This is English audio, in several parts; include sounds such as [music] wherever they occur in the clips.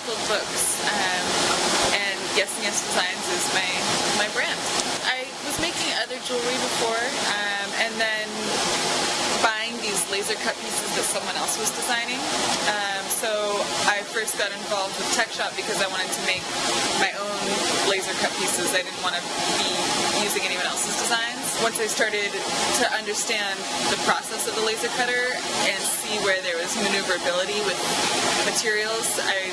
recycled books. Um, and Yes and Yes Designs is my my brand. I was making other jewelry before, um, and then buying these laser cut pieces that someone else was designing. Um, so I first got involved with Tech Shop because I wanted to make my own laser cut pieces. I didn't want to be using anyone else's designs. Once I started to understand the process of the laser cutter and see where there was maneuverability with materials, I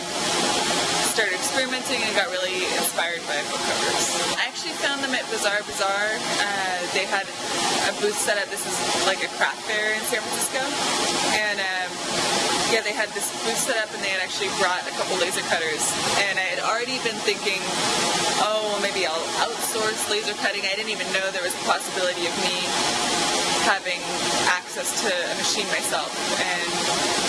started experimenting and got really inspired by book covers. I actually found them at Bazaar Bizarre. Uh, they had a booth set up. This is like a craft fair in San Francisco, and um, yeah, they had this booth set up, and they had actually brought a couple laser cutters. And I had already been thinking, I'll outsource laser cutting. I didn't even know there was a possibility of me having access to a machine myself. And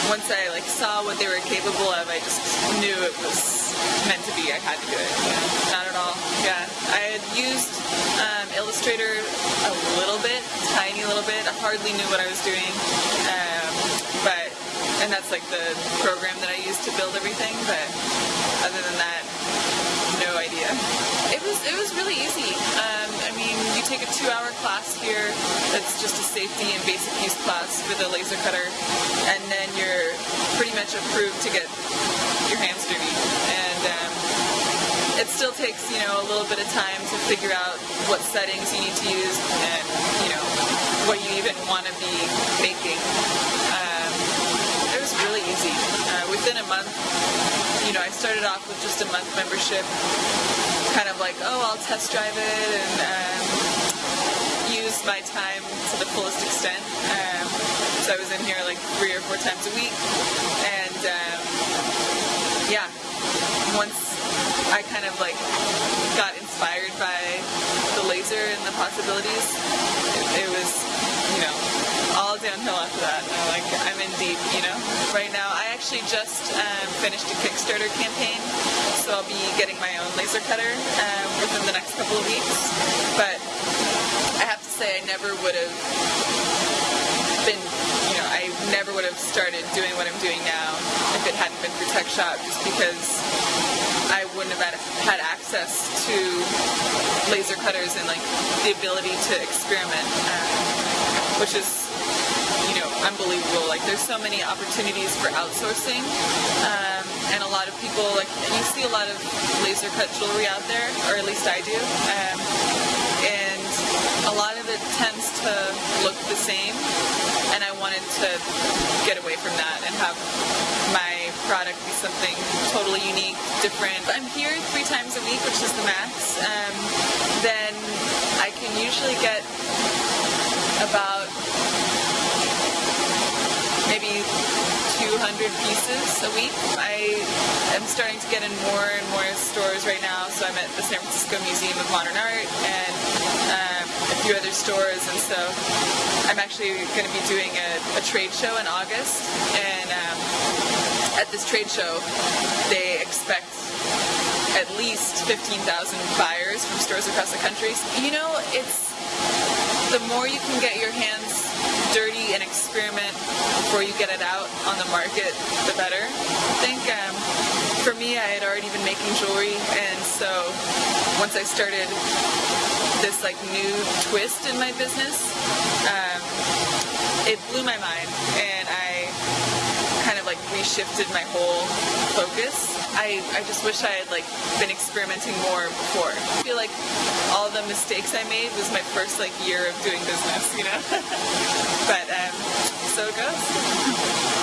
once I like saw what they were capable of, I just knew it was meant to be. I had to do it. Not at all. Yeah, I had used um, Illustrator a little bit, tiny little bit. I hardly knew what I was doing, um, but and that's like the program that I used to build everything. But other than that, no idea. It was it was really easy. Um, I mean, you take a two-hour class here. That's just a safety and basic use class for the laser cutter, and then you're pretty much approved to get your hands dirty. And um, it still takes you know a little bit of time to figure out what settings you need to use and you know what you even want to be making. Um, it was really easy. Uh, within a month, you know, I started off with just a month membership, kind of like, oh, I'll test drive it and um, use my time to the fullest extent. Um, so I was in here like three or four times a week, and um, yeah, once I kind of like got inspired by the laser and the possibilities, it, it was, you know, all downhill after that. And I'm like, I'm in deep, you know. Right now, I actually just um, finished a Kickstarter campaign, so I'll be getting my own laser cutter um, within the next couple of weeks. But I have to say, I never would have been, you know, I never would have started doing what I'm doing now if it hadn't been for Tech Shop, just because I wouldn't have had, access to laser cutters and like the ability to experiment, um, which is unbelievable. Like there's so many opportunities for outsourcing, um, and a lot of people like you see a lot of laser cut jewelry out there, or at least I do, um, and a lot of it tends to look the same. And I wanted to get away from that and have my product be something totally unique, different. I'm here three times a week, which is the max. Um, then I can usually get about maybe 200 pieces a week. I am starting to get in more and more stores right now. So I'm at the San Francisco Museum of Modern Art and um, a few other stores. And so I'm actually going to be doing a, a trade show in August. And um, at this trade show, they expect at least 15,000 buyers from stores across the country. You know, it's the more you can get your hands dirty and experiment before you get it out on the market, the better. I think um, for me, I had already been making jewelry, and so once I started this like new twist in my business, um, it blew my mind, and I definitely shifted my whole focus. I, I just wish I had like been experimenting more before. I feel like all the mistakes I made was my first like year of doing business, you know? [laughs] but um, so it goes.